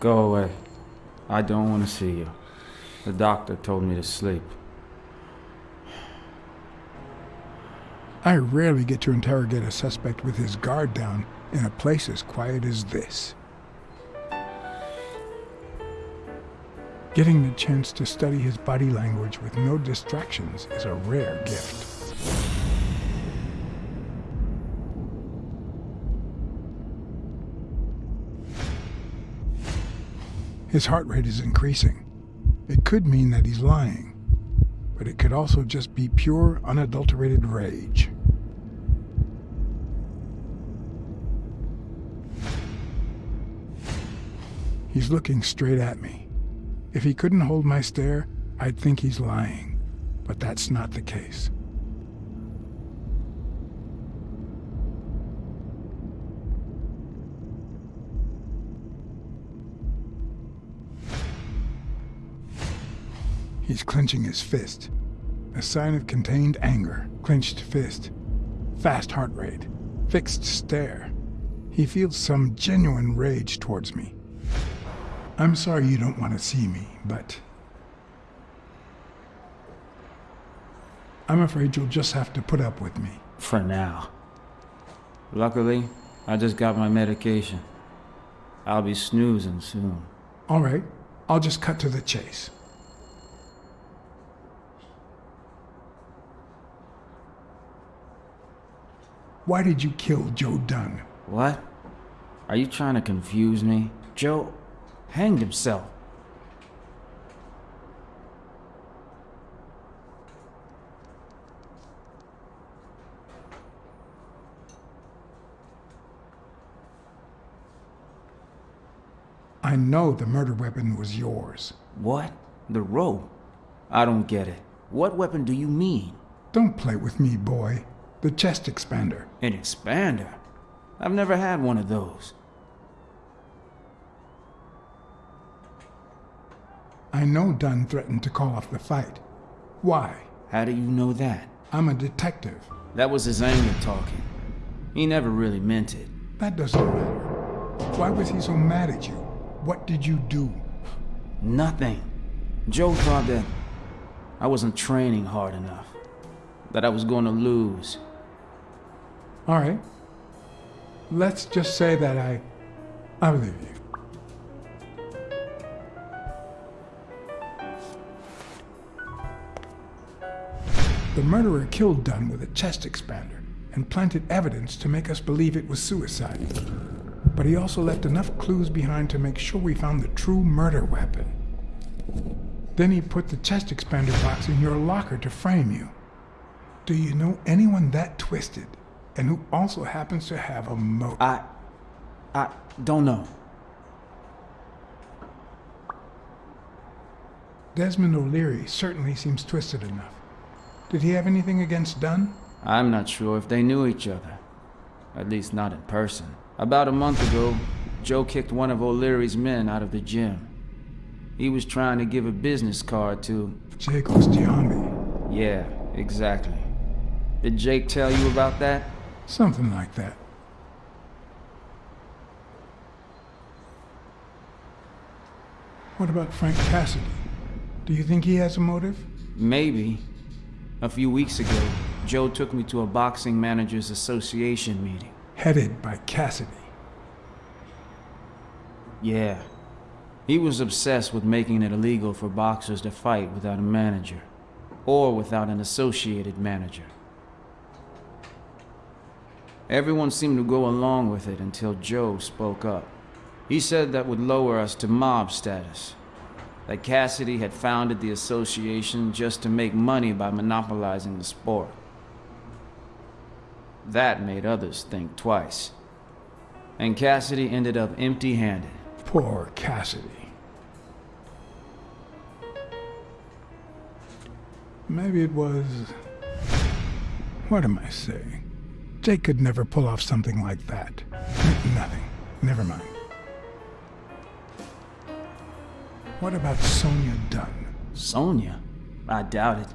Go away. I don't want to see you. The doctor told me to sleep. I rarely get to interrogate a suspect with his guard down in a place as quiet as this. Getting the chance to study his body language with no distractions is a rare gift. His heart rate is increasing. It could mean that he's lying, but it could also just be pure, unadulterated rage. He's looking straight at me. If he couldn't hold my stare, I'd think he's lying, but that's not the case. He's clenching his fist. A sign of contained anger. Clenched fist. Fast heart rate. Fixed stare. He feels some genuine rage towards me. I'm sorry you don't want to see me, but... I'm afraid you'll just have to put up with me. For now. Luckily, I just got my medication. I'll be snoozing soon. All right, I'll just cut to the chase. Why did you kill Joe Dunn? What? Are you trying to confuse me? Joe hanged himself. I know the murder weapon was yours. What? The rope? I don't get it. What weapon do you mean? Don't play with me, boy. The chest expander. An expander? I've never had one of those. I know Dunn threatened to call off the fight. Why? How do you know that? I'm a detective. That was his anger talking. He never really meant it. That doesn't matter. Why was he so mad at you? What did you do? Nothing. Joe thought that I wasn't training hard enough. That I was going to lose. All right. Let's just say that I... I believe you. The murderer killed Dunn with a chest expander and planted evidence to make us believe it was suicide. But he also left enough clues behind to make sure we found the true murder weapon. Then he put the chest expander box in your locker to frame you. Do you know anyone that twisted and who also happens to have a motive? I... I don't know. Desmond O'Leary certainly seems twisted enough. Did he have anything against Dunn? I'm not sure if they knew each other. At least not in person. About a month ago, Joe kicked one of O'Leary's men out of the gym. He was trying to give a business card to... Jake Ostiambi. Yeah, exactly. Did Jake tell you about that? Something like that. What about Frank Cassidy? Do you think he has a motive? Maybe. A few weeks ago, Joe took me to a Boxing Managers Association meeting. Headed by Cassidy. Yeah. He was obsessed with making it illegal for boxers to fight without a manager. Or without an associated manager. Everyone seemed to go along with it until Joe spoke up. He said that would lower us to mob status. That Cassidy had founded the association just to make money by monopolizing the sport. That made others think twice. And Cassidy ended up empty-handed. Poor Cassidy. Maybe it was... What am I saying? Jake could never pull off something like that. Nothing. Never mind. What about Sonia Dunn? Sonia? I doubt it.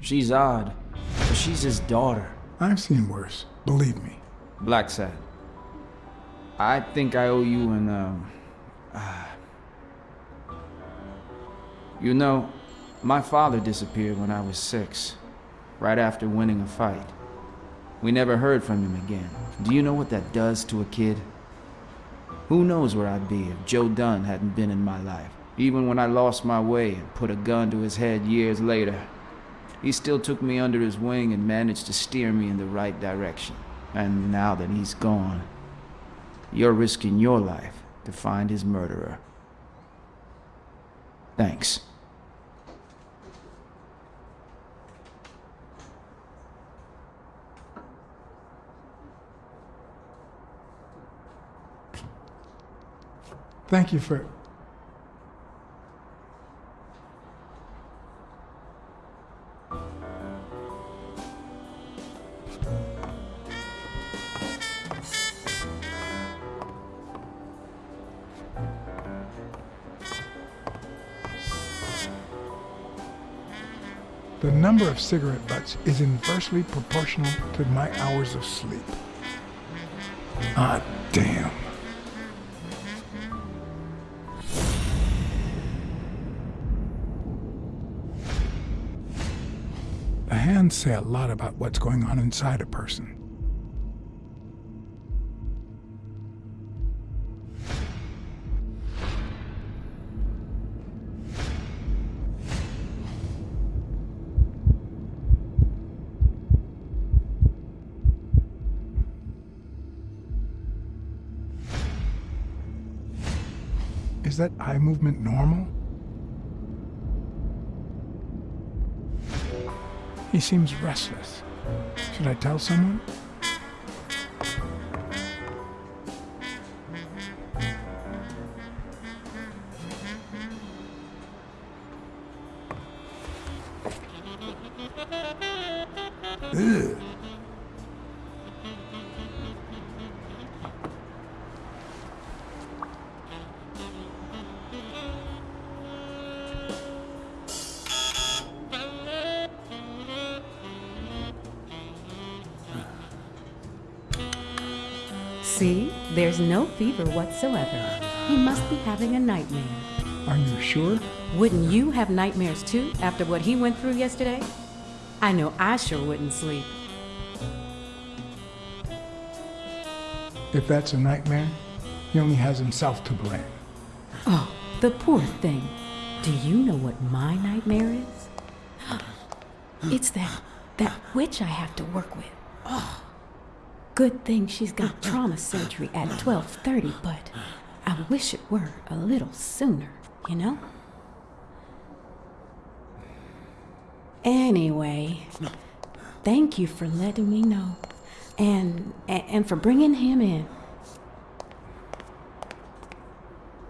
She's odd, but she's his daughter. I've seen worse, believe me. Blacksad. I think I owe you an, um, uh, You know, my father disappeared when I was six, right after winning a fight. We never heard from him again. Do you know what that does to a kid? Who knows where I'd be if Joe Dunn hadn't been in my life? Even when I lost my way and put a gun to his head years later, he still took me under his wing and managed to steer me in the right direction. And now that he's gone, you're risking your life to find his murderer. Thanks. Thank you for. The number of cigarette butts is inversely proportional to my hours of sleep. Ah, damn. Hands say a lot about what's going on inside a person. Is that eye movement normal? He seems restless. Should I tell someone? Whatsoever. He must be having a nightmare. Are you sure? Wouldn't you have nightmares too after what he went through yesterday? I know I sure wouldn't sleep. If that's a nightmare, he only has himself to blame. Oh, the poor thing. Do you know what my nightmare is? It's that that witch I have to work with. Oh. Good thing she's got uh, uh. trauma surgery at 12:30, but I wish it were a little sooner, you know? Anyway, thank you for letting me know and and, and for bringing him in.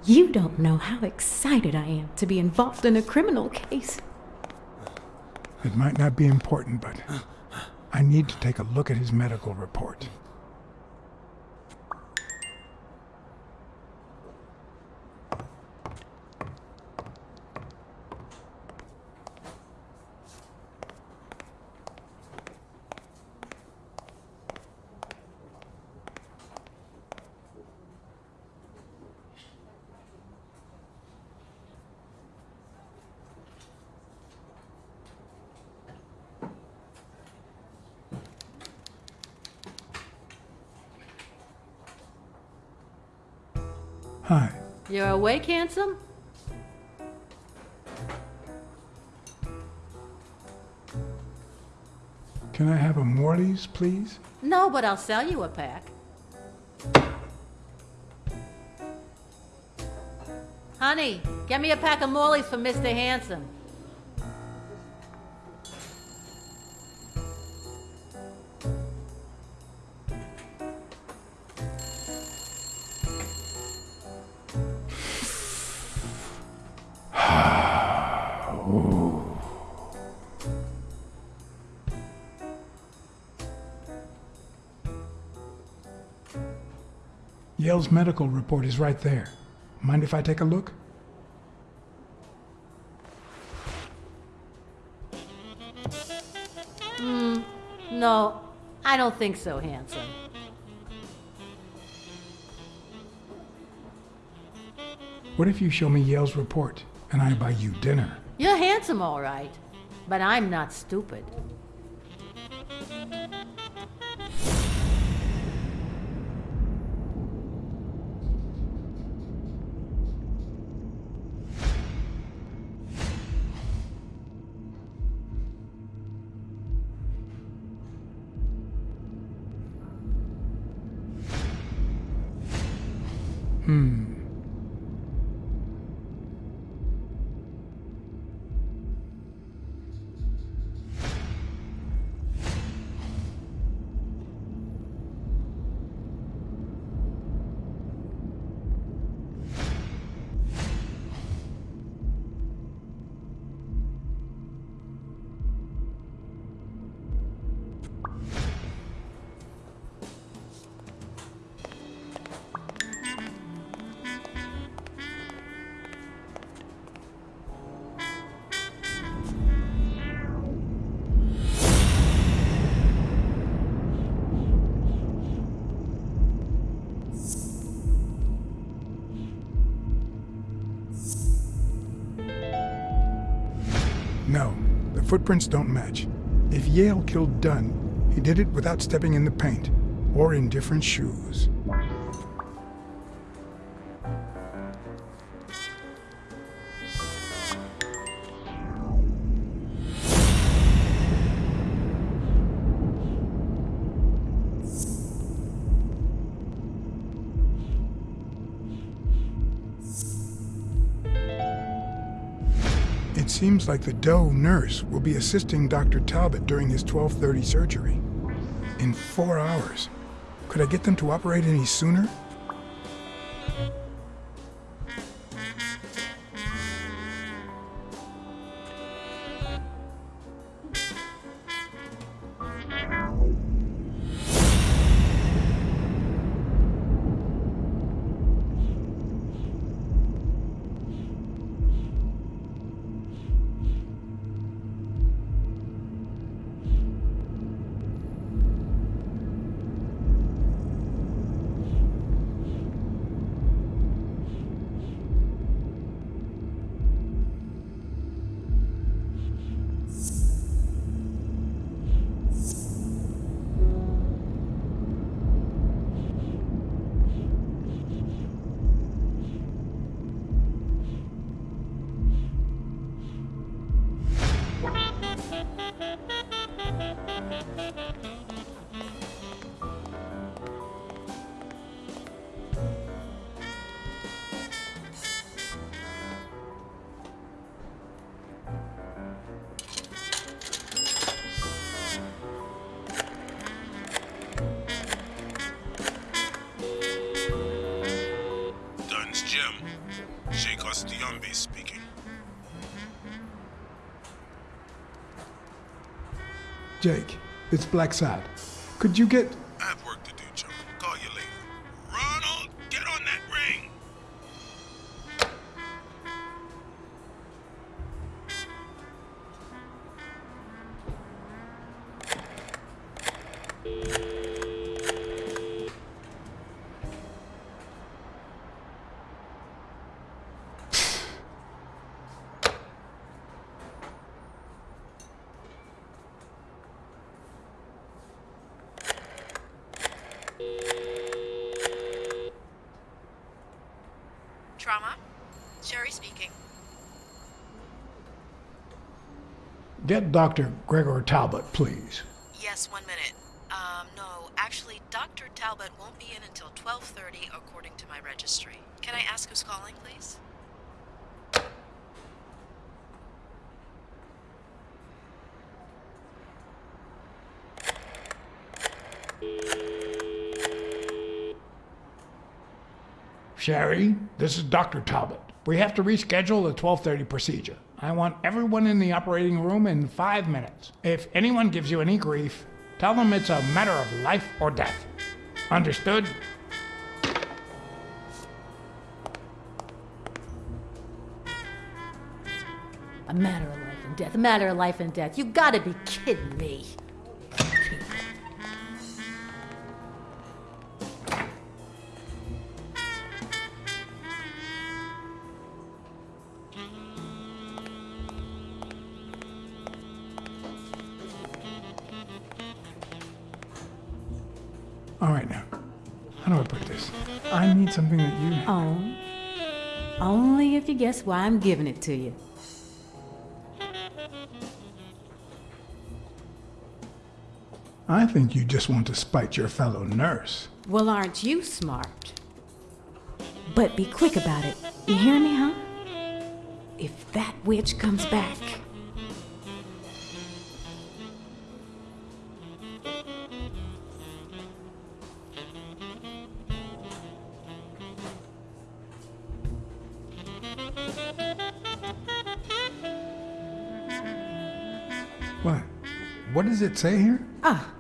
You don't know how excited I am to be involved in a criminal case. It might not be important, but uh. I need to take a look at his medical report. Handsome? Can I have a Morley's, please? No, but I'll sell you a pack. Honey, get me a pack of Morley's for Mr. Handsome. Yale's medical report is right there. Mind if I take a look? Hmm, no, I don't think so, handsome. What if you show me Yale's report? and I buy you dinner. You're handsome, all right. But I'm not stupid. Hmm. No, the footprints don't match. If Yale killed Dunn, he did it without stepping in the paint, or in different shoes. Like the Doe nurse will be assisting Dr. Talbot during his 1230 surgery. In four hours. Could I get them to operate any sooner? Jake, it's Blacksad. Could you get. Get Dr. Gregor Talbot, please. Yes, one minute. Um, no, actually, Dr. Talbot won't be in until 12:30 according to my registry. Can I ask who's calling, please? Sherry, this is Dr. Talbot. We have to reschedule the 1230 procedure. I want everyone in the operating room in five minutes. If anyone gives you any grief, tell them it's a matter of life or death. Understood? A matter of life and death. A matter of life and death. You gotta be kidding me. Something that you. Own. Only if you guess why I'm giving it to you. I think you just want to spite your fellow nurse. Well, aren't you smart? But be quick about it. You hear me, huh? If that witch comes back. Does it say here? Ah,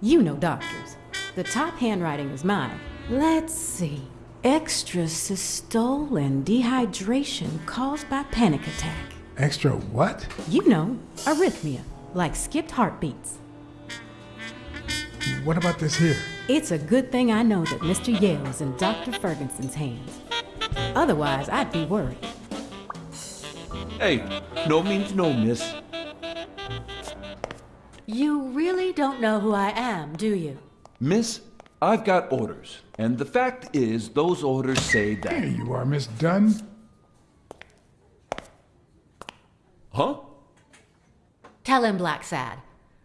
you know doctors. The top handwriting is mine. Let's see. Extra systole and dehydration caused by panic attack. Extra what? You know, arrhythmia, like skipped heartbeats. What about this here? It's a good thing I know that Mr. Yale is in Dr. Ferguson's hands. Otherwise, I'd be worried. Hey, no means no, miss. You really don't know who I am, do you? Miss, I've got orders. And the fact is, those orders say There that. you are, Miss Dunn. Huh? Tell him, Blacksad.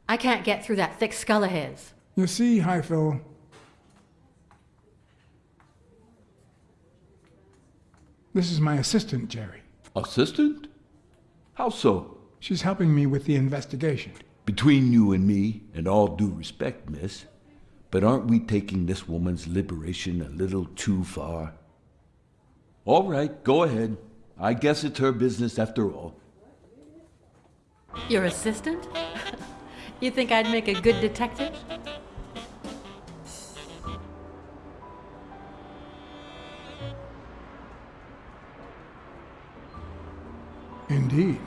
I can't get through that thick skull of his. You see, Highfill. This is my assistant, Jerry. Assistant? How so? She's helping me with the investigation. Between you and me, and all due respect, miss, but aren't we taking this woman's liberation a little too far? All right, go ahead. I guess it's her business after all. Your assistant? you think I'd make a good detective? Indeed.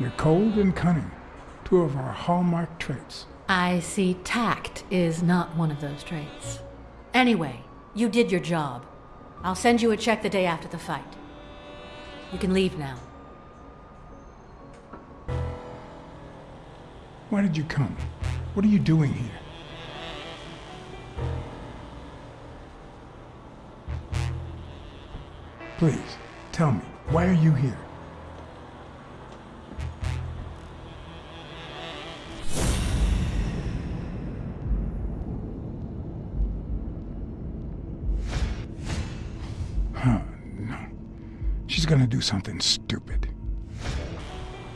You're cold and cunning. Two of our hallmark traits. I see tact is not one of those traits. Anyway, you did your job. I'll send you a check the day after the fight. You can leave now. Why did you come? What are you doing here? Please, tell me, why are you here? Something stupid.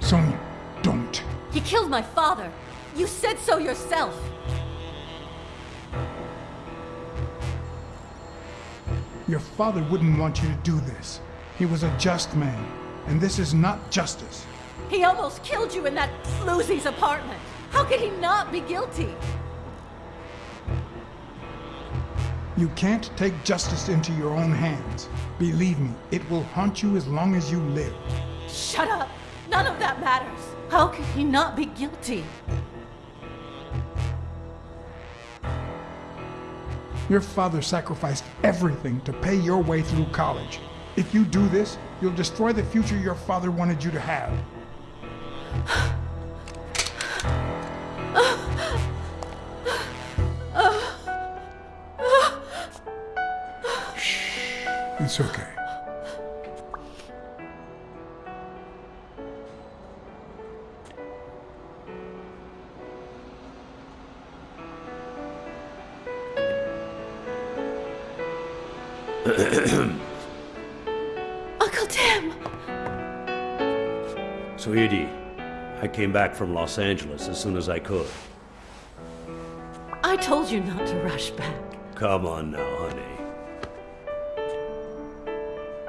Sonia, don't. He killed my father. You said so yourself. Your father wouldn't want you to do this. He was a just man, and this is not justice. He almost killed you in that floozy's apartment. How could he not be guilty? You can't take justice into your own hands. Believe me, it will haunt you as long as you live. Shut up. None of that matters. How could he not be guilty? Your father sacrificed everything to pay your way through college. If you do this, you'll destroy the future your father wanted you to have. It's okay. Uncle Tim! So, Edie, I came back from Los Angeles as soon as I could. I told you not to rush back. Come on now, honey.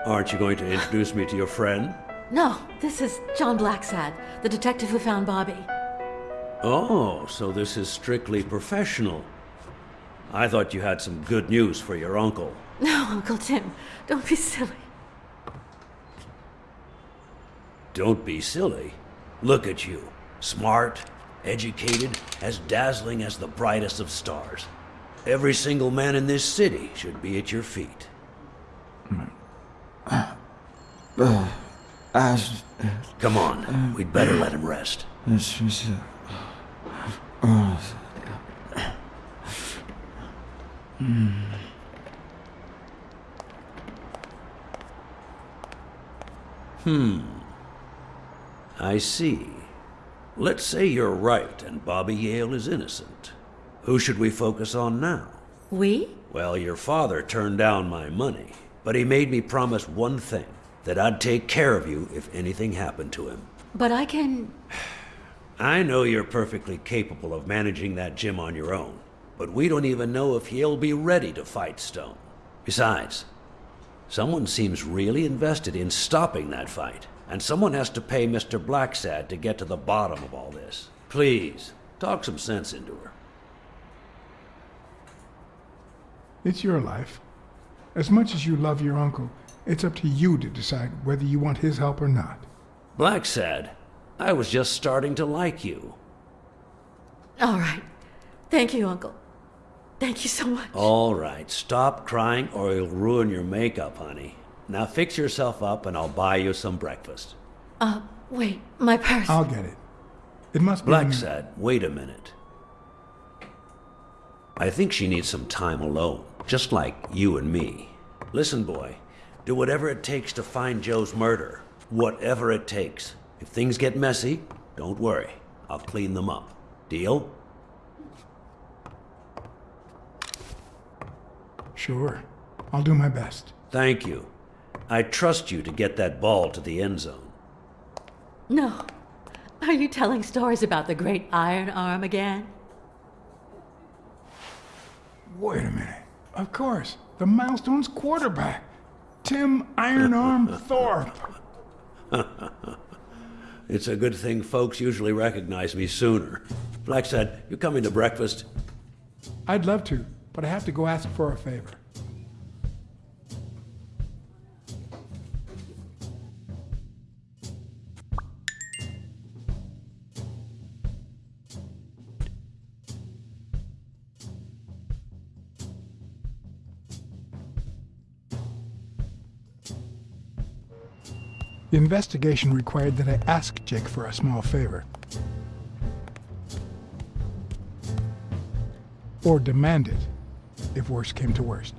Aren't you going to introduce me to your friend? No, this is John Blacksad, the detective who found Bobby. Oh, so this is strictly professional. I thought you had some good news for your uncle. No, Uncle Tim, don't be silly. Don't be silly. Look at you. Smart, educated, as dazzling as the brightest of stars. Every single man in this city should be at your feet. I, Come on, we'd better let him rest. it's just, uh, I see. Let's say you're right and Bobby Yale is innocent. Who should we focus on now? We? Well, your father turned down my money, but he made me promise one thing that I'd take care of you if anything happened to him. But I can. I know you're perfectly capable of managing that gym on your own, but we don't even know if he'll be ready to fight Stone. Besides, someone seems really invested in stopping that fight, and someone has to pay Mr. Blacksad to get to the bottom of all this. Please, talk some sense into her. It's your life. As much as you love your uncle, it's up to you to decide whether you want his help or not. Blacksad, I was just starting to like you. All right. Thank you, Uncle. Thank you so much. All right, stop crying or you'll ruin your makeup, honey. Now fix yourself up and I'll buy you some breakfast. Uh, wait, my purse. I'll get it. It must be. in the- Blacksad, wait a minute. I think she needs some time alone, just like you and me. Listen, boy, do whatever it takes to find Joe's murder. Whatever it takes. If things get messy, don't worry. I'll clean them up. Deal? Sure. I'll do my best. Thank you. I trust you to get that ball to the end zone. No. Are you telling stories about the great iron arm again? Wait a minute. Of course. The Milestones quarterback. Tim Iron Arm Thorpe. It's a good thing folks usually recognize me sooner. Blacksad, you coming to breakfast? I'd love to, but I have to go ask for a favor. The investigation required that I ask Jake for a small favor. Or demand it, if worst came to worst.